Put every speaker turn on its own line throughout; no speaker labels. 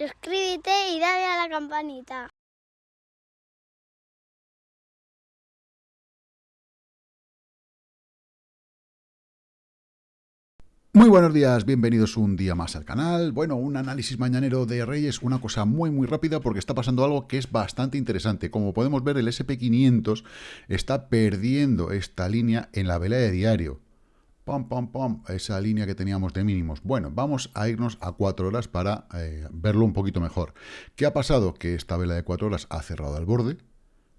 suscríbete y dale a la campanita.
Muy buenos días, bienvenidos un día más al canal. Bueno, un análisis mañanero de Reyes, una cosa muy muy rápida porque está pasando algo que es bastante interesante. Como podemos ver, el SP500 está perdiendo esta línea en la vela de diario. Pam, pam, esa línea que teníamos de mínimos. Bueno, vamos a irnos a 4 horas para eh, verlo un poquito mejor. ¿Qué ha pasado? Que esta vela de 4 horas ha cerrado al borde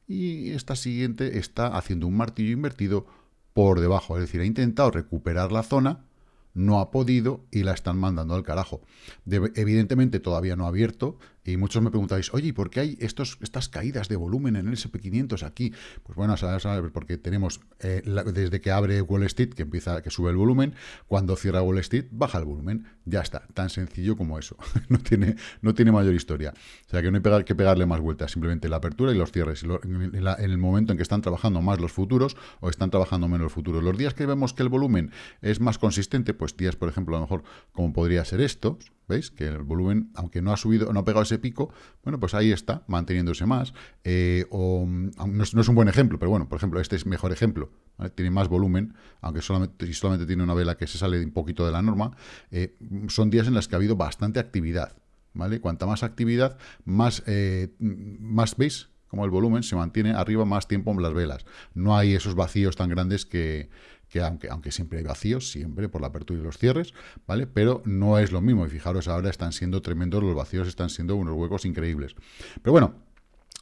y esta siguiente está haciendo un martillo invertido por debajo. Es decir, ha intentado recuperar la zona no ha podido y la están mandando al carajo. evidentemente todavía no ha abierto y muchos me preguntáis, oye, ¿por qué hay estos, estas caídas de volumen en el SP500 aquí? Pues bueno, sabes, porque tenemos eh, desde que abre Wall Street, que empieza, que sube el volumen, cuando cierra Wall Street, baja el volumen. Ya está, tan sencillo como eso. no, tiene, no tiene mayor historia. O sea que no hay que pegarle más vueltas, simplemente la apertura y los cierres. En, el momento en que están trabajando más los futuros o están trabajando menos los futuros. Los días que vemos que el volumen es más consistente, pues días, por ejemplo, a lo mejor como podría ser estos, ¿Veis? Que el volumen, aunque no ha subido, no ha pegado ese pico, bueno, pues ahí está, manteniéndose más. Eh, o, no, es, un buen ejemplo, pero bueno, por ejemplo, este es mejor ejemplo. Tiene más volumen, aunque solamente, tiene una vela que se sale un poquito de la norma. Eh, son días en los que ha habido bastante actividad. ¿vale? Cuanta más actividad, más, eh, más ¿veis? Como el volumen se mantiene arriba más tiempo en las velas. No hay esos vacíos tan grandes que, que aunque, aunque siempre hay vacíos, siempre por la apertura y los cierres, ¿vale? Pero no es lo mismo, y fijaros, ahora están siendo tremendos los vacíos, están siendo unos huecos increíbles. Pero bueno,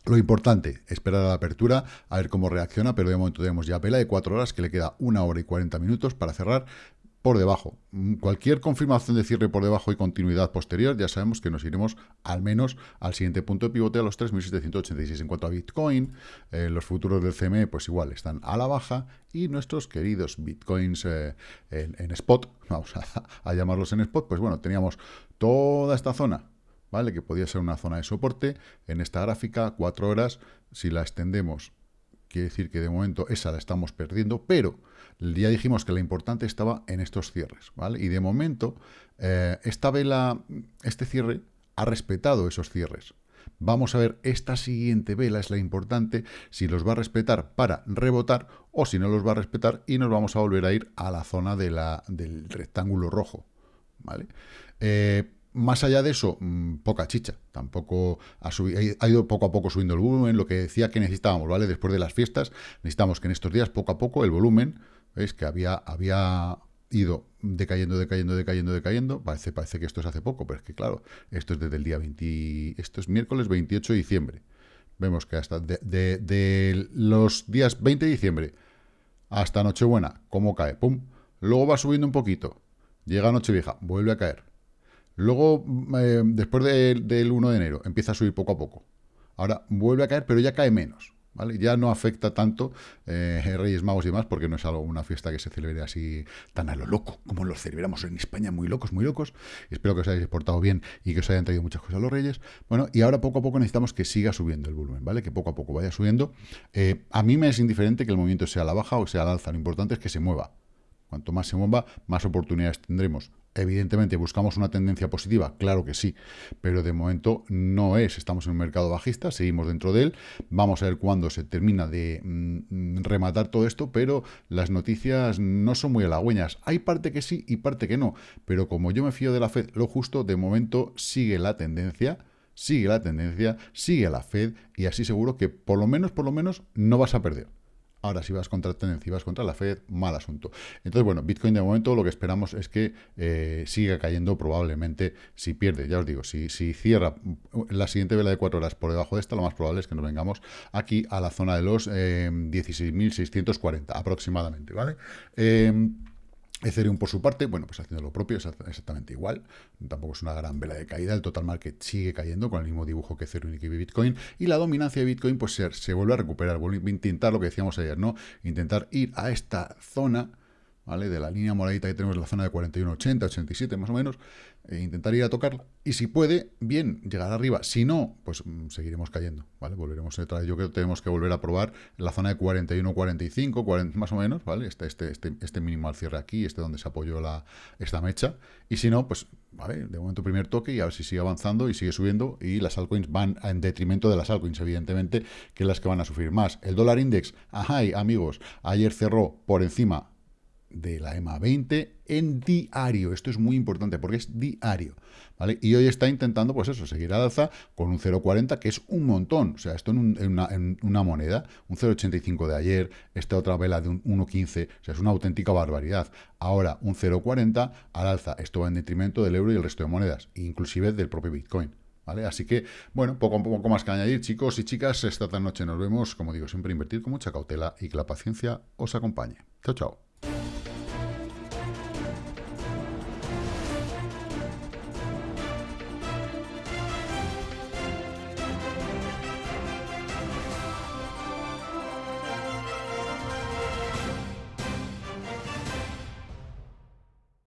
lo importante, esperar a la apertura, a ver cómo reacciona, pero de momento tenemos ya vela de 4 horas, que le queda una hora y 40 minutos para cerrar por debajo. Mm, cualquier confirmación de cierre por debajo y continuidad posterior, ya sabemos que nos iremos al menos al siguiente punto de pivote a los 3.786. En cuanto a Bitcoin, eh, los futuros del CME pues igual están a la baja y nuestros queridos Bitcoins eh, en, spot, vamos a, llamarlos en spot, pues bueno, teníamos toda esta zona, ¿vale? Que podía ser una zona de soporte en esta gráfica, cuatro horas, si la extendemos, quiere decir que de momento esa la estamos perdiendo, pero ya dijimos que la importante estaba en estos cierres, ¿vale? Y de momento, eh, esta vela, este cierre, ha respetado esos cierres. Vamos a ver, esta siguiente vela es la importante, si los va a respetar para rebotar o si no los va a respetar y nos vamos a volver a ir a la zona del rectángulo rojo, ¿vale? Eh, más allá de eso, mm, poca chicha. Tampoco ha, subido, ido poco a poco subiendo el volumen, lo que decía que necesitábamos, ¿vale? Después de las fiestas, necesitamos que en estos días, poco a poco, el volumen ¿Veis? Que había, había ido decayendo, decayendo, decayendo, decayendo. Parece, parece que esto es hace poco, pero es que claro, esto es desde el día 20... Esto es miércoles 28 de diciembre. Vemos que hasta de, los días 20 de diciembre hasta Nochebuena, ¿cómo cae? ¡Pum! Luego va subiendo un poquito. Llega Nochevieja, vuelve a caer. Luego, eh, después del 1 de enero, empieza a subir poco a poco. Ahora vuelve a caer, pero ya cae menos. Ya no afecta tanto eh, Reyes Magos y demás, porque no es algo, una fiesta que se celebre así tan a lo loco, como lo celebramos en España, muy locos, muy locos. Espero que os hayáis portado bien y que os hayan traído muchas cosas a los Reyes. Bueno, y ahora poco a poco necesitamos que siga subiendo el volumen, ¿vale? Que poco a poco vaya subiendo. Eh, a mí me es indiferente que el movimiento sea a la baja o sea al alza, lo importante es que se mueva. Cuanto más se mueva, más oportunidades tendremos. Evidentemente, ¿buscamos una tendencia positiva? Claro que sí, pero de momento no es. Estamos en un mercado bajista, seguimos dentro de él. Vamos a ver cuándo se termina de mm, rematar todo esto, pero las noticias no son muy halagüeñas. Hay parte que sí y parte que no, pero como yo me fío de la Fed, lo justo, de momento sigue la tendencia, sigue la tendencia, sigue la Fed y así seguro que por lo menos, por lo menos, no vas a perder. Ahora, si vas contra tendencia y vas contra la Fed, mal asunto. Entonces, bueno, Bitcoin de momento lo que esperamos es que eh, siga cayendo probablemente si pierde. Ya os digo, si, si cierra la siguiente vela de cuatro horas por debajo de esta, lo más probable es que nos vengamos aquí a la zona de los 16.640 eh, aproximadamente, ¿vale? Eh, Ethereum, por su parte, bueno, pues haciendo lo propio, exactamente igual. Tampoco es una gran vela de caída. El total market sigue cayendo con el mismo dibujo que Ethereum y Bitcoin. Y la dominancia de Bitcoin, pues se, vuelve a recuperar. Vuelve a intentar lo que decíamos ayer, ¿no? Intentar ir a esta zona, ¿vale? De la línea moradita que tenemos en la zona de 41,80, 87 más o menos, e intentar ir a tocarla. Y si puede, bien, llegar arriba. Si no, pues mm, seguiremos cayendo, ¿vale? Volveremos detrás. Yo creo que tenemos que volver a probar la zona de 41, 45, 40, más o menos, ¿vale? Este, este, este, este mínimo al cierre aquí, este donde se apoyó la, esta mecha. Y si no, pues, ¿vale? De momento primer toque y a ver si sigue avanzando y sigue subiendo. Y las altcoins van en detrimento de las altcoins, evidentemente, que las que van a sufrir más. El dólar index, ajá, amigos, ayer cerró por encima de la EMA 20 en diario. Esto es muy importante porque es diario. ¿vale? Y hoy está intentando, pues eso, seguir al alza con un 0,40, que es un montón. O sea, esto en, una, moneda, un 0,85 de ayer, esta otra vela de un 1,15, o sea, es una auténtica barbaridad. Ahora, un 0,40 al alza. Esto va en detrimento del euro y el resto de monedas, inclusive del propio Bitcoin. ¿Vale? Así que, bueno, poco, poco más que añadir, chicos y chicas. Esta noche nos vemos, como digo, siempre invertir con mucha cautela y que la paciencia os acompañe. Chao, chao.